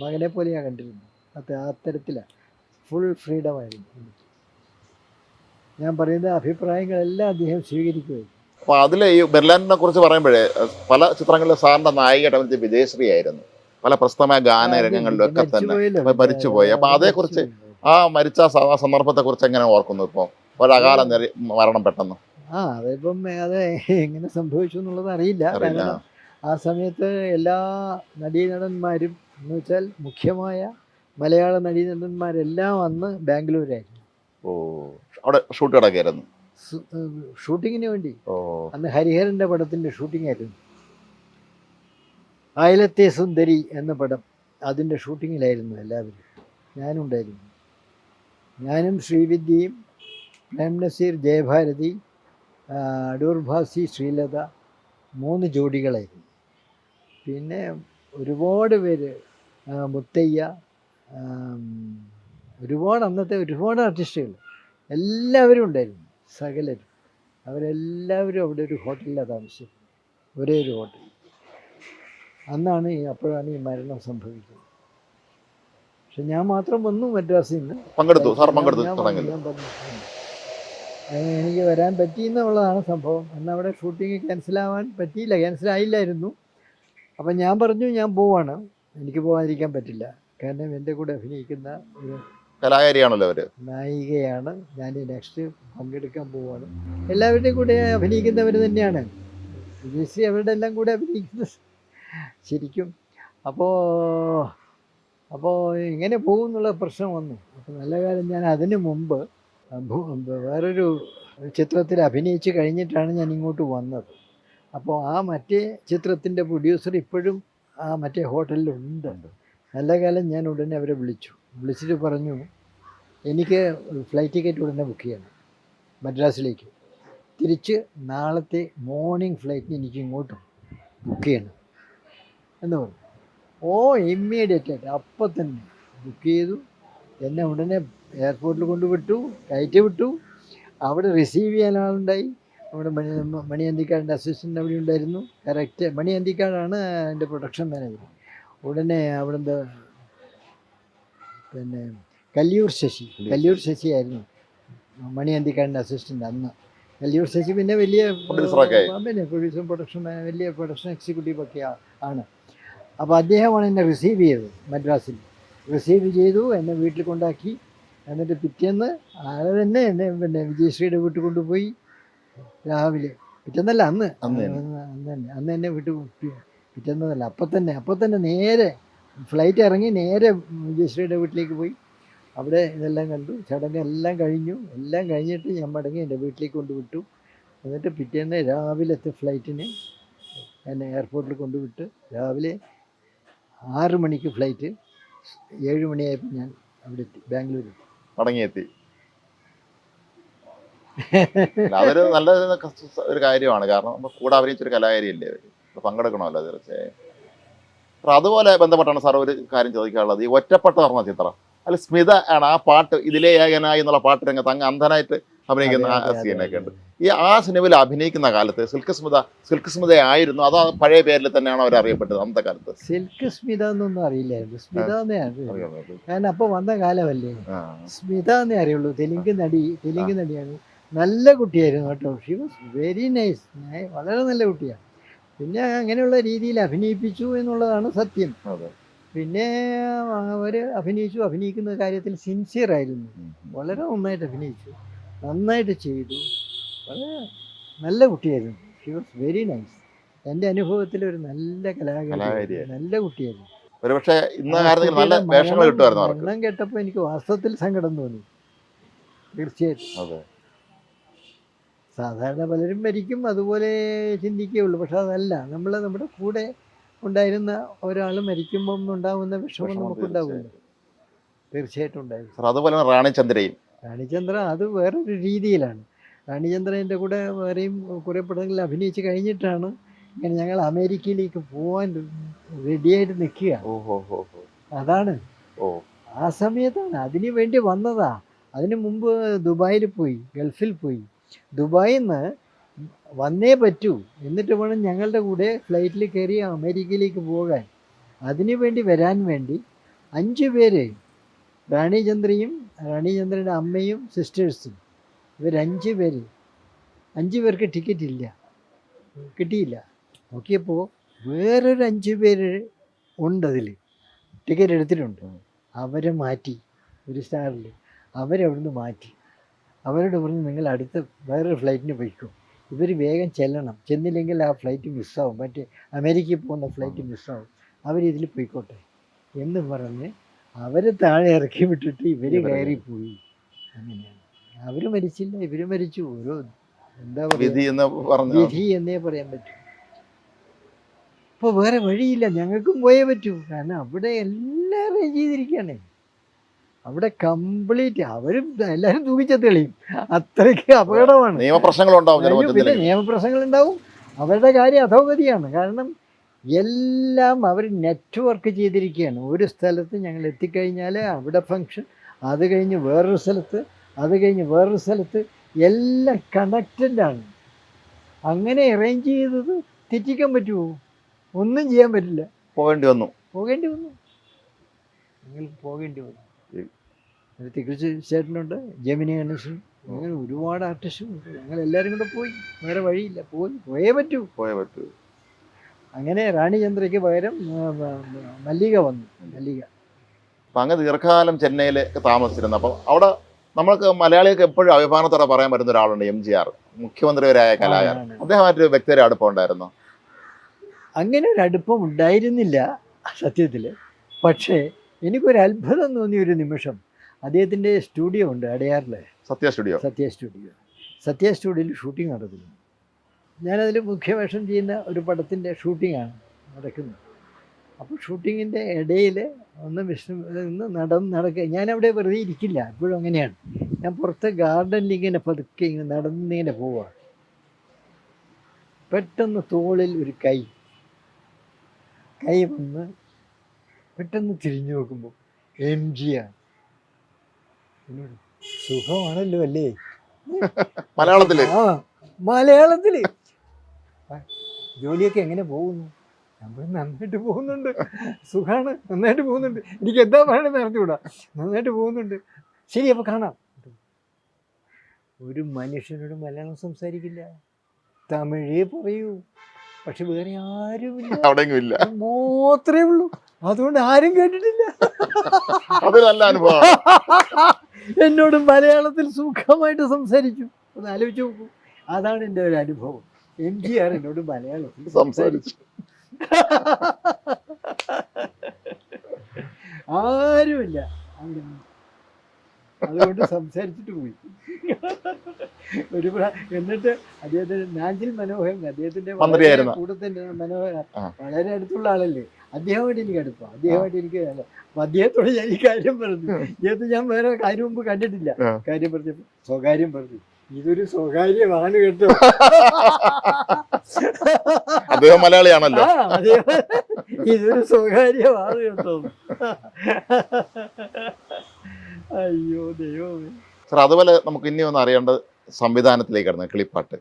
മകനെ പോലെയാ കണ്ടിരുന്നത്. അത് ആ തരത്തിലാണ് ഫുൾ ഫ്രീഡം ആയിരുന്നു. ഞാൻ പറയുന്ന അഭിപ്രായങ്ങളെല്ലാം അദ്ദേഹം സ്വീകരിക്കുകയും അപ്പൊ അതിലെ ഈ ബെർലാൻഡിനെ കുറിച്ച് പറയുമ്പോഴേ പല ചിത്രങ്ങളിലും സാറിന്റെ നായികയായിട്ട് അഭിനയിച്ച വിജയശ്രീ ആയിരുന്നു പല പ്രസ്തമായ ഗാനരംഗങ്ങളിലും ഒക്കെ തന്നെ. മരിച്ചുപോയി. അപ്പൊ മരിച്ചുപോയി. കുറിച്ച് അതേക്കുറിച്ച് ആ മരിച്ച സന്ദർഭത്തെക്കുറിച്ച് എങ്ങനെ ഓർക്കുന്നു ഇപ്പോൾ ഒരകാല മരണം പെട്ടെന്ന്. ആ അതിപ്പം അത് എങ്ങനെ സംഭവിച്ചു എന്നുള്ളത് അറിയില്ല. കാരണം ആ സമയത്ത് എല്ലാ നടീനടന്മാരും എന്ന് വെച്ചാൽ മുഖ്യമായ മലയാള നടീനടന്മാരെല്ലാം അന്ന് ബാംഗ്ലൂരായിരുന്നു. ഓ അവിടെ ഷൂട്ട് കിടക്കായിരുന്നു ഷൂട്ടിങ്ങിന് വേണ്ടി. ഓ. അന്ന് ഹരിഹരന്റെ പടത്തിന്റെ ഷൂട്ടിംഗ് ആയിരുന്നു അയലത്തെ സുന്ദരി എന്ന പടം അതിന്റെ ഷൂട്ടിങ്ങിലായിരുന്നു എല്ലാവരും. ഞാനുണ്ടായിരുന്നു. ഞാനും ശ്രീവിദ്യയും പ്രേം നസീർ ജയഭാരതി അടൂർഭാസി അടൂർ ഭാസി ശ്രീലത മൂന്ന് ജോഡികളായിരുന്നു പിന്നെ ഒരുപാട് പേര് മുത്തയ്യ ഒരുപാട് അന്നത്തെ ഒരുപാട് ആർട്ടിസ്റ്റുകൾ എല്ലാവരും ഉണ്ടായിരുന്നു സകലരും. അവരെല്ലാവരും അവിടെ ഒരു ഹോട്ടലിലാണ് താമസിച്ചത് ഒരേ ഒരു ഹോട്ടൽ. അന്നാണ് അപ്പോഴാണ് ഈ മരണം സംഭവിക്കുന്നത് പക്ഷെ ഞാൻ മാത്രം വന്നു മദ്രാസിൽ നിന്ന്. പങ്കെടുത്തു സാർ പങ്കെടുത്തു എനിക്ക് വരാൻ പറ്റിയെന്നുള്ളതാണ് സംഭവം. അന്ന് അവിടെ ഷൂട്ടിങ് ക്യാൻസലാവാൻ പറ്റിയില്ല ക്യാൻസലായില്ലായിരുന്നു. അപ്പം ഞാൻ പറഞ്ഞു ഞാൻ പോവാണ്. എനിക്ക് പോകാതിരിക്കാൻ പറ്റില്ല. കാരണം എന്റെ കൂടെ അഭിനയിക്കുന്ന ഒരു കലാകാരിയാണല്ലോ അവർ. നായികയാണ്. ഞാൻ നെക്സ്റ്റ് പങ്കെടുക്കാൻ പോവാണ്. എല്ലാവരുടെയും കൂടെ അഭിനയിക്കുന്നവർ തന്നെയാണ്. വിജയശ്രീ അവരുടെ എല്ലാം കൂടെ അഭിനയിക്കുന്നത്. ശരിക്കും. അപ്പോൾ അപ്പോൾ ഇങ്ങനെ പോകും എന്നുള്ള പ്രശ്നം വന്നു. അപ്പോൾ നല്ല കാലം ഞാൻ അതിന് മുമ്പ് വേറൊരു ചിത്രത്തിൽ അഭിനയിച്ച് കഴിഞ്ഞിട്ടാണ് ഞാൻ ഇങ്ങോട്ട് വന്നത്. അപ്പോൾ ആ മറ്റേ ചിത്രത്തിന്റെ പ്രൊഡ്യൂസർ ഇപ്പോഴും ആ മറ്റേ ഹോട്ടലിലുണ്ട്. നല്ല കാലം ഞാൻ ഉടനെ അവരെ വിളിച്ചു. വിളിച്ചിട്ട് പറഞ്ഞു എനിക്ക് ഫ്ലൈറ്റ് ടിക്കറ്റ് ഉടനെ ബുക്ക് ചെയ്യണം മദ്രാസിലേക്ക്. തിരിച്ച് നാളത്തെ മോർണിംഗ് ഫ്ലൈറ്റിന് എനിക്ക് ഇങ്ങോട്ടും ബുക്ക് ചെയ്യണം. എന്ന് പറഞ്ഞു. ഓ ഇമ്മീഡിയറ്റ് ആയിട്ട്. അപ്പം തന്നെ ബുക്ക് ചെയ്തു. എന്നെ ഉടനെ എയർപോർട്ടിൽ കൊണ്ടുവിട്ടു. കയറ്റി വിട്ടു. അവിടെ റിസീവ് ചെയ്യാൻ ആളുണ്ടായി. അവിടെ മണി മണിയന്തിക്കാടിന്റെ അസിസ്റ്റന്റ് അവിടെ ഉണ്ടായിരുന്നു. കറക്റ്റ് മണിയന്തിക്കാടാണ് എന്റെ പ്രൊഡക്ഷൻ മാനേജർ ഉടനെ അവിടുന്ന് പിന്നെ കല്ലിയൂർ ശശി. കല്ലിയൂർ ശശി. ആയിരുന്നു. മണിയന്തിക്കാടിന്റെ അസിസ്റ്റന്റ് അന്ന്. കല്ലിയൂർ ശശി പിന്നെ വലിയ പിന്നെ പ്രൊഡ്യൂസർ പ്രൊഡക്ഷൻ വലിയ പ്രൊഡക്ഷൻ എക്സിക്യൂട്ടീവ് ഒക്കെ ആണ്. അപ്പോൾ അദ്ദേഹമാണ് എന്നെ റിസീവ് ചെയ്തത് മദ്രാസിൽ. റിസീവ് ചെയ്തു എന്നെ വീട്ടിൽ കൊണ്ടാക്കി എന്നിട്ട് പിറ്റേന്ന് ആളെ തന്നെ എന്നെ പിന്നെ വിജയശ്രീയുടെ വീട്ടിൽ കൊണ്ടുപോയി രാവിലെ. പിറ്റേന്നല്ല അന്ന്. അന്ന് തന്നെ. അന്ന് എന്നെ വീട്ടിൽ പിറ്റേന്നതല്ല അപ്പം തന്നെ. അപ്പം തന്നെ നേരെ ഫ്ലൈറ്റ് ഇറങ്ങി നേരെ വിജയശ്രീയുടെ വീട്ടിലേക്ക് പോയി. അവിടെ ഇതെല്ലാം കണ്ടു. ചടങ്ങ് എല്ലാം കഴിഞ്ഞു. എല്ലാം കഴിഞ്ഞിട്ട് ഞാൻ മടങ്ങി എന്റെ വീട്ടിലേക്ക് കൊണ്ടുവിട്ടു. എന്നിട്ട് പിറ്റേന്ന് രാവിലത്തെ ഫ്ലൈറ്റിന് എന്നെ എയർപോർട്ടിൽ കൊണ്ടുവിട്ട് രാവിലെ ആറ് മണിക്ക് ഫ്ലൈറ്റ്. ഏഴ് മണിയായപ്പോൾ ഞാൻ അവിടെ എത്തി ബാംഗ്ലൂരിൽ. മടങ്ങിയെത്തി. അതൊരു നല്ല ഒരു കാര്യമാണ്. കാരണം നമ്മൾ കൂടെ അഭിനയിച്ചൊരു കലാകാരിയല്ലേ അവർ പങ്കെടുക്കണമല്ലോ തീർച്ചയായും. അപ്പൊ അതുപോലെ ബന്ധപ്പെട്ടാണ് സാർ ഒരു കാര്യം ചോദിക്കാനുള്ളത്. ഈ ഒറ്റപ്പെട്ട പറഞ്ഞ ചിത്രം. അല്ല സ്മിത ആണ് ആ പാട്ട് ഇതിലേ ഏകനായി എന്നുള്ള പാട്ട് രംഗത്ത് അങ്ങ് അന്ധനായിട്ട് അഭിനയിക്കുന്ന ആ സീനൊക്കെ ഉണ്ട്. ഈ ആ സിനിമയിൽ അഭിനയിക്കുന്ന കാലത്ത് സിൽക്ക് സ്മിത സിൽക്ക് സ്മിത ആയിരുന്നു? അതോ പഴയ പേരിൽ തന്നെയാണ് അവർ അറിയപ്പെട്ടത് അന്നത്തെ കാലത്ത്? സിൽക്ക് സ്മിത എന്നൊന്നും അറിയില്ലായിരുന്നു സ്മിത ഞാൻ അപ്പൊ വന്ന കാലമല്ലേ. സ്മിത എന്നേ അറിയുള്ളൂ. തെലുങ്ക് നടി തെലുങ്ക് നടിയാണ്. നല്ല കുട്ടിയായിരുന്നു കേട്ടോ. ഷി വാസ് വെരി നൈസ് വളരെ നല്ല കുട്ടിയാണ്. പിന്നെ അങ്ങനെയുള്ള രീതിയിൽ അഭിനയിപ്പിച്ചു എന്നുള്ളതാണ് സത്യം. പിന്നെ അവർ അഭിനയിച്ചു. അഭിനയിക്കുന്ന കാര്യത്തിൽ സിൻസിയർ ആയിരുന്നു. വളരെ നന്നായിട്ട് അഭിനയിച്ചു. നന്നായിട്ട് ചെയ്തു. വളരെ നല്ല കുട്ടിയായിരുന്നു. ഷി വാസ് വെരി നൈസ് എന്റെ അനുഭവത്തിൽ ഒരു നല്ല കലാകാരി നല്ല കുട്ടിയായിരുന്നു. ഒരുപക്ഷെ ഇന്ന നല്ല വേഷങ്ങൾ കിട്ടുമായിരുന്നു മരണം കേട്ടപ്പോൾ എനിക്ക് വാസ്തവത്തിൽ സങ്കടം തോന്നി. തീർച്ചയായിട്ടും. അതെ. സാധാരണ പലരും മരിക്കും അതുപോലെ ചിന്തിക്കുകയുള്ളൂ പക്ഷെ അതല്ല നമ്മൾ നമ്മുടെ കൂടെ ഉണ്ടായിരുന്ന ഒരാൾ മരിക്കുമ്പം ഉണ്ടാകുന്ന വിഷമം വിഷമം നമുക്ക് ഉണ്ടാവില്ല തീർച്ചയായിട്ടും ഉണ്ടായിരുന്നു അതുപോലെ റാണി ചന്ദ്രയും. റാണിചന്ദ്ര അത് വേറൊരു രീതിയിലാണ്. റാണിചന്ദ്രന്റെ കൂടെ വേറെയും കുറേ പടങ്ങളിൽ അഭിനയിച്ച് കഴിഞ്ഞിട്ടാണ് ഇങ്ങനെ ഞങ്ങൾ അമേരിക്കയിലേക്ക് പോകാൻ റെഡിയായിട്ട് നിൽക്കുക. അതാണ്. ഓ. ആ സമയത്താണ് അതിന് വേണ്ടി വന്നതാ. അതിനു മുമ്പ് ദുബായിൽ പോയി ഗൾഫിൽ പോയി. ദുബായിൽ നിന്ന് വന്നേ പറ്റൂ. എന്നിട്ട് വേണം ഞങ്ങളുടെ കൂടെ ഫ്ലൈറ്റിൽ കയറി അമേരിക്കയിലേക്ക് പോകാൻ. അതിനു വേണ്ടി വരാൻ വേണ്ടി അഞ്ച് പേര് റാണിചന്ദ്രയും റാണിചന്ദ്രന്റെ അമ്മയും സിസ്റ്റേഴ്സും ഇവരഞ്ച് പേര്. അഞ്ച് പേർക്ക് ടിക്കറ്റ് ഇല്ല. കിട്ടിയില്ല. നോക്കിയപ്പോൾ വേറൊരു അഞ്ച് പേര് ഉണ്ട് അതിൽ ടിക്കറ്റ് എടുത്തിട്ടുണ്ട്. അവരെ മാറ്റി. ഒരു സ്റ്റാറിൽ അവരവിടുന്ന് മാറ്റി. അവരോട് പറഞ്ഞ് നിങ്ങൾ അടുത്ത വേറൊരു ഫ്ലൈറ്റിന് പോയിക്കോ. ഇവർ വേഗം ചെല്ലണം. ചെന്നില്ലെങ്കിൽ ആ ഫ്ലൈറ്റ് മിസ്സാവും മറ്റേ അമേരിക്കയിൽ പോകുന്ന ഫ്ലൈറ്റ് മിസ്സാവും അവരിതിൽ പോയിക്കോട്ടെ എന്ന് പറഞ്ഞ് അവരെ താഴെ ഇറക്കി വിട്ടിട്ട് ഇവർ കയറി പോയി. അങ്ങനെയാണ്. അവർ മരിച്ചില്ല ഇവർ മരിച്ചു. ഓരോ എന്താ പറയുക വിധി എന്ന് പറഞ്ഞു വിധി എന്നേ പറയാൻ പറ്റൂ. ഇപ്പൊ വേറെ വഴിയില്ല. ഞങ്ങൾക്കും പോയേ പറ്റൂ. കാരണം അവിടെ എല്ലാവരും ചെയ്തിരിക്കണേ ചെയ്തിരിക്കുകയാണ്. അവിടെ കംപ്ലീറ്റ് അവരും എല്ലാവരും തൂക്കിച്ച തെളിയും. അത്രയ്ക്ക് അപകടമാണ്. നിയമപ്രശ്നങ്ങളുണ്ടാവും പിന്നെ നിയമപ്രശ്നങ്ങൾ ഉണ്ടാവും അവരുടെ കാര്യം അധോഗതിയാണ്. കാരണം എല്ലാം അവർ നെറ്റ്വർക്ക് ചെയ്തിരിക്കുകയാണ്. ഒരു സ്ഥലത്ത് ഞങ്ങൾ എത്തിക്കഴിഞ്ഞാൽ അവിടെ ഫങ്ഷൻ അത് കഴിഞ്ഞ് വേറൊരു സ്ഥലത്ത് അത് കഴിഞ്ഞ് വേറൊരു സ്ഥലത്ത് എല്ലാം കണക്റ്റഡാണ് അങ്ങനെ അറേഞ്ച് ചെയ്തത് തെറ്റിക്കാൻ പറ്റുമോ? ഒന്നും ചെയ്യാൻ പറ്റില്ല. പോകേണ്ടി വന്നു. പോകേണ്ടി വന്നു. നിങ്ങൾ പോകേണ്ടി വന്നു. തികച്ച് ചേട്ടനുണ്ട് ജമിനി ഗണേശൻ അങ്ങനെ ഒരുപാട് ആർട്ടിസ്റ്റും ഞങ്ങൾ എല്ലാവരും കൂടെ പോയി. വേറെ വഴിയില്ല. പോയി പോയേ പറ്റൂ. പോയേ പറ്റൂ. അങ്ങനെ റാണിചന്ദ്രയ്ക്ക് പകരം മല്ലിക വന്നു മല്ലിക. അപ്പം അങ്ങ് ദീർഘകാലം ചെന്നൈയിൽ താമസിച്ചിരുന്നു. അപ്പം അവിടെ നമ്മൾക്ക് മലയാളികൾക്ക് എപ്പോഴും അഭിമാനത്തോടെ പറയാൻ പറ്റുന്ന ഒരാളുണ്ട് എം ജി ആർ. മുഖ്യമന്ത്രിവരായ കലാകാരൻ. ആണ്. അദ്ദേഹമായിട്ട് വ്യക്തിയുടെ അടുപ്പം ഉണ്ടായിരുന്നു? അങ്ങനെ ഒരു അടുപ്പം ഉണ്ടായിരുന്നില്ല സത്യത്തിൽ പക്ഷേ എനിക്കൊരു അത്ഭുതം തോന്നിയ ഒരു നിമിഷം. അദ്ദേഹത്തിന്റെ സ്റ്റുഡിയോ ഉണ്ട് അടയാറിൽ സത്യ സ്റ്റുഡിയോ. സത്യ സ്റ്റുഡിയോ. സത്യ സ്റ്റുഡിയോയിൽ ഷൂട്ടിംഗ് നടക്കുന്നു ഞാനതിൽ മുഖ്യവേഷം ചെയ്യുന്ന ഒരു പടത്തിന്റെ ഷൂട്ടിങ്ങാണ് നടക്കുന്നത്. അപ്പോൾ ഷൂട്ടിങ്ങിന്റെ ഇടയിൽ ഒന്ന് വിഷ്ണു നിന്ന് നടന്ന് നടക്കുക ഞാനവിടെ വെറുതെ ഇരിക്കില്ല എപ്പോഴും അങ്ങനെയാണ്. ഞാൻ പുറത്ത് ഗാർഡനിൽ ഇങ്ങനെ പതുക്കെ ഇങ്ങനെ നടന്നിങ്ങനെ പോവുകയാണ് പെട്ടെന്ന് തോളിൽ ഒരു കൈ കൈ വന്ന് പെട്ടെന്ന് തിരിഞ്ഞു നോക്കുമ്പോൾ എം ജി ആണ് സുഖമാണല്ലോ അല്ലേ? മലയാളത്തിൽ? ആ മലയാളത്തിൽ. ആ, ജോലിയൊക്കെ എങ്ങനെ പോകുന്നു? നമ്മൾ നന്നായിട്ട് പോകുന്നുണ്ട്. സുഖമാണ് നന്നായിട്ട് പോകുന്നുണ്ട്. എനിക്ക് എന്താ പറയണത് അറിഞ്ഞുകൂടാ. നന്നായിട്ട് പോകുന്നുണ്ട്. ശരി അപ്പൊ കാണാം. ഒരു മനുഷ്യനോട് മലയാളം സംസാരിക്കില്ല. തമിഴേ പറയൂ. പക്ഷെ വേറെ ആരും അവിടെയെങ്കിലും ഇല്ല മാത്രമേ ഉള്ളൂ. അതുകൊണ്ട് ആരും കേട്ടിട്ടില്ല. അത് നല്ല എന്നോട് മലയാളത്തിൽ സുഖമായിട്ട് സംസാരിച്ചു. ഒന്ന് ആലോചിച്ച് നോക്കൂ. അതാണ് എന്റെ ഒരു അനുഭവം. എം ജി ആർ എന്നോട് മലയാളത്തിൽ സംസാരിച്ചു. ആരുമില്ല. അതുകൊണ്ട് സംസാരിച്ചിട്ട് പോയി. ഒരു എന്നിട്ട് അദ്ദേഹത്തിന്റെ നാഞ്ചിൽ മനോഹരൻ അദ്ദേഹത്തിന്റെ കൂടെ തന്നെ മനോഹരൻ. വളരെ അടുത്തുള്ള ആളല്ലേ. അദ്ദേഹമായിട്ട് എനിക്ക് അടുപ്പം. അദ്ദേഹമായിട്ട് എനിക്ക് അപ്പൊ അദ്ദേഹത്തോട് ഞാൻ ഈ കാര്യം പറഞ്ഞു. അദ്ദേഹത്തെ ഞാൻ വേറെ കാര്യം മുമ്പ് കണ്ടിട്ടില്ല. കാര്യം പറഞ്ഞപ്പോ സ്വകാര്യം പറഞ്ഞു. ഇതൊരു സ്വകാര്യമാണ് കേട്ടോ. അദ്ദേഹം മലയാളിയാണല്ലോ. ഇതൊരു സ്വകാര്യമാണ് കേട്ടോ. അയ്യോ ദൈവമേ. സാർ അതുപോലെ നമുക്ക് ഇനി ഒന്ന് അറിയേണ്ടത് സംവിധാനത്തിലേക്ക് കടന്നു കിളിപ്പാട്ട്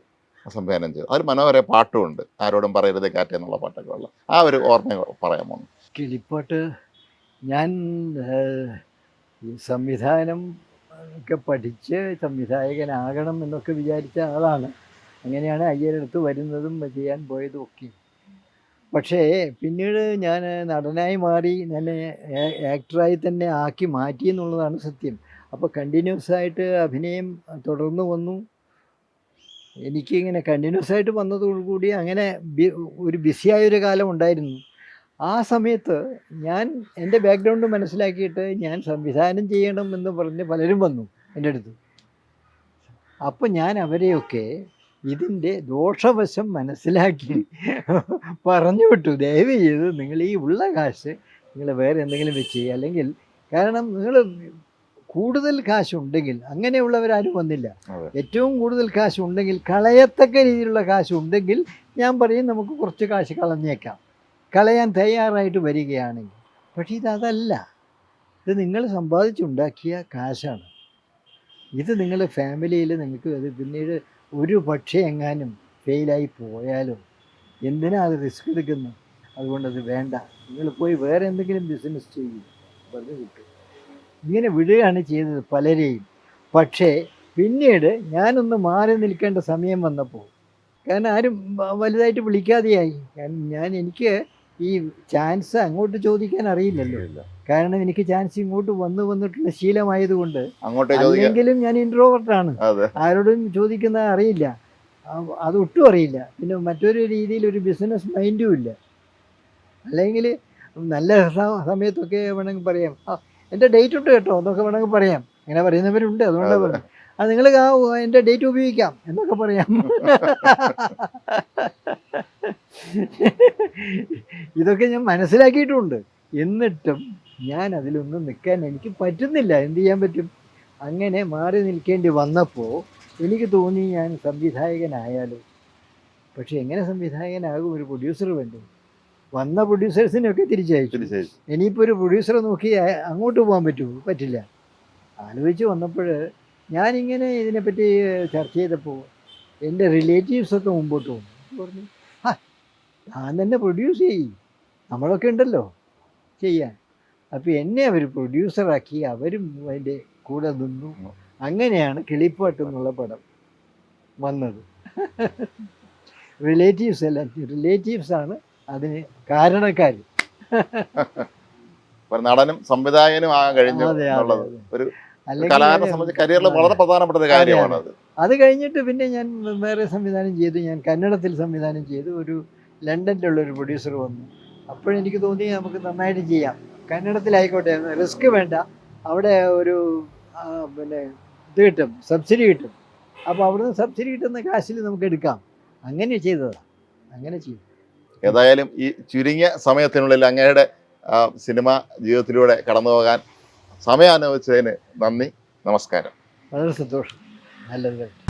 സംവിധാനം ചെയ്തു. അതിൽ മനോഹര പാട്ടുമുണ്ട്. ആരോടും പറയരുത് കാറ്റ് എന്നുള്ള പാട്ടൊക്കെ ഉള്ള ആ ഒരു ഓർമ്മ പറയാമോ? കിളിപ്പാട്ട് ഞാൻ ഈ സംവിധാനം ഒക്കെ പഠിച്ച് സംവിധായകനാകണം എന്നൊക്കെ വിചാരിച്ച ആളാണ്. അങ്ങനെയാണ് അയ്യരടുത്ത് വരുന്നതും ചെയ്യാൻ പോയതും ഒക്കെ. പക്ഷേ പിന്നീട് ഞാൻ നടനായി മാറി എന്നെ ആക്ടറായി തന്നെ ആക്കി മാറ്റി എന്നുള്ളതാണ് സത്യം. അപ്പോൾ കണ്ടിന്യൂസ് ആയിട്ട് അഭിനയം തുടർന്ന് വന്നു. എനിക്കിങ്ങനെ കണ്ടിന്യൂസ് ആയിട്ട് വന്നതോടുകൂടി അങ്ങനെ ഒരു ബിസിയായൊരു കാലം ഉണ്ടായിരുന്നു. ആ സമയത്ത് ഞാൻ എന്റെ ബാക്ക്ഗ്രൗണ്ട് മനസ്സിലാക്കിയിട്ട് ഞാൻ സംവിധാനം ചെയ്യണം എന്ന് പറഞ്ഞ് പലരും വന്നു എന്റെ അടുത്ത്. അപ്പം ഞാൻ അവരെയൊക്കെ ഇതിന്റെ ദോഷവശം മനസ്സിലാക്കി പറഞ്ഞു വിട്ടു. ദയവ് ചെയ്ത് നിങ്ങൾ ഈ ഉള്ള കാശ് നിങ്ങൾ വേറെ എന്തെങ്കിലും വെച്ച് അല്ലെങ്കിൽ കാരണം നിങ്ങൾ കൂടുതൽ കാശുണ്ടെങ്കിൽ അങ്ങനെയുള്ളവരാരും വന്നില്ല. ഏറ്റവും കൂടുതൽ കാശുണ്ടെങ്കിൽ കളയത്തക്ക രീതിയിലുള്ള കാശുണ്ടെങ്കിൽ ഞാൻ പറയും നമുക്ക് കുറച്ച് കാശ് കളഞ്ഞേക്കാം. കളയാൻ തയ്യാറായിട്ട് വരികയാണെങ്കിൽ. പക്ഷേ അതല്ല. ഇത് നിങ്ങൾ സമ്പാദിച്ചുണ്ടാക്കിയ കാശാണ്. ഇത് നിങ്ങളുടെ ഫാമിലിയിൽ നിങ്ങൾക്ക് അത് പിന്നീട് ഒരു പക്ഷേ എങ്ങാനും ഫെയിലായി പോയാലും? എന്തിനാ അത് റിസ്ക് എടുക്കുന്നു? അതുകൊണ്ടത് അത് വേണ്ട. നിങ്ങൾ പോയി വേറെ എന്തെങ്കിലും ബിസിനസ് ചെയ്യും. പറഞ്ഞു കിട്ടും ഇങ്ങനെ വിടുകയാണ് ചെയ്തത് പലരെയും. പക്ഷേ പിന്നീട് ഞാനൊന്ന് മാറി നിൽക്കേണ്ട സമയം വന്നപ്പോൾ കാരണം ആരും വലുതായിട്ട് വിളിക്കാതെയായി. ഞാൻ എനിക്ക് ഈ ചാൻസ് അങ്ങോട്ട് ചോദിക്കാൻ അറിയില്ലല്ലോ. കാരണം എനിക്ക് ചാൻസ് ഇങ്ങോട്ട് വന്നു വന്നിട്ടുള്ള ശീലമായതുകൊണ്ട് അല്ലെങ്കിലും ഞാൻ ഇൻട്രോവർട്ടാണ് ആണ്. ആരോടും ചോദിക്കുന്ന അറിയില്ല. അത് ഒട്ടും അറിയില്ല. പിന്നെ മറ്റൊരു രീതിയിൽ ഒരു ബിസിനസ് മൈൻഡും ഇല്ല. അല്ലെങ്കിൽ നല്ല സമയത്തൊക്കെ വേണമെങ്കിൽ പറയാം. എന്റെ എന്റെ ഡേറ്റ് ഉണ്ട് കേട്ടോ എന്നൊക്കെ വേണമെങ്കിൽ പറയാം. അങ്ങനെ പറയുന്നവരുണ്ട് അതുകൊണ്ട് അതെ. നിങ്ങൾ ആ എന്റെ ഡേറ്റ് ഉപയോഗിക്കാം എന്നൊക്കെ പറയാം. ഇതൊക്കെ ഞാൻ മനസ്സിലാക്കിയിട്ടുണ്ട്. എന്നിട്ടും ഞാൻ അതിലൊന്നും നിൽക്കാൻ എനിക്ക് പറ്റുന്നില്ല. എന്ത് ചെയ്യാൻ പറ്റും? അങ്ങനെ മാറി നിൽക്കേണ്ടി വന്നപ്പോൾ എനിക്ക് തോന്നി ഞാൻ സംവിധായകനായാലോ. പക്ഷെ എങ്ങനെ സംവിധായകനാകും? ഒരു പ്രൊഡ്യൂസർ വേണ്ടേ. വന്ന പ്രൊഡ്യൂസേഴ്സിനെയൊക്കെ തിരിച്ചയച്ചു. തിരിച്ചയച്ചു. ഇനിയിപ്പോൾ ഒരു പ്രൊഡ്യൂസറെ നോക്കി അങ്ങോട്ട് പോകാൻ പറ്റുമോ പറ്റില്ല. ആലോചിച്ച് വന്നപ്പോൾ ഞാനിങ്ങനെ ഇതിനെപ്പറ്റി ചർച്ച ചെയ്തപ്പോൾ എന്റെ റിലേറ്റീവ്സൊക്കെ മുമ്പോട്ട് വന്നു. പറഞ്ഞു. ആ താൻ തന്നെ പ്രൊഡ്യൂസ് ചെയ്യും. നമ്മളൊക്കെ ഉണ്ടല്ലോ ചെയ്യാൻ. അപ്പോൾ എന്നെ അവർ പ്രൊഡ്യൂസറാക്കി അവരും അതിന്റെ കൂടെ നിന്നു. അങ്ങനെയാണ് കിളിപ്പാട്ട് എന്നുള്ള പടം വന്നത്. റിലേറ്റീവ്സ് അല്ല റിലേറ്റീവ്സ് ആണ് അതിന് കാരണക്കാർ നടനും സംവിധായകനും ആകാൻ കഴിഞ്ഞു ഒരു അല്ലെങ്കിൽ കലാകാരനെ സംബന്ധിച്ച് കരിയറിൽ വളരെ പ്രധാനപ്പെട്ട ഒരു കാര്യമാണ് അത് കഴിഞ്ഞിട്ട് പിന്നെ ഞാൻ വേറെ സംവിധാനം ചെയ്തു. ഞാൻ കന്നഡത്തിൽ സംവിധാനം ചെയ്തു. ഒരു ലണ്ടനിലുള്ള ഒരു പ്രൊഡ്യൂസർ വന്നു. അപ്പോഴെനിക്ക് തോന്നി നമുക്ക് നന്നായിട്ട് ചെയ്യാം. കന്നഡത്തിലായിക്കോട്ടെ റിസ്ക് വേണ്ട. അവിടെ ഒരു പിന്നെ ഇത് കിട്ടും സബ്സിഡി കിട്ടും. അപ്പോൾ അവിടുന്ന് സബ്സിഡി കിട്ടുന്ന കാശിൽ നമുക്ക് എടുക്കാം. അങ്ങനെ ചെയ്തതാണ് അങ്ങനെ ചെയ്തു. ഏതായാലും ഈ ചുരുങ്ങിയ സമയത്തിനുള്ളിൽ അങ്ങയുടെ സിനിമ ജീവിതത്തിലൂടെ കടന്നു പോകാൻ സമയം അനുഭവിച്ചതിന് നന്ദി നമസ്കാരം. വളരെ സന്തോഷം. നല്ലത്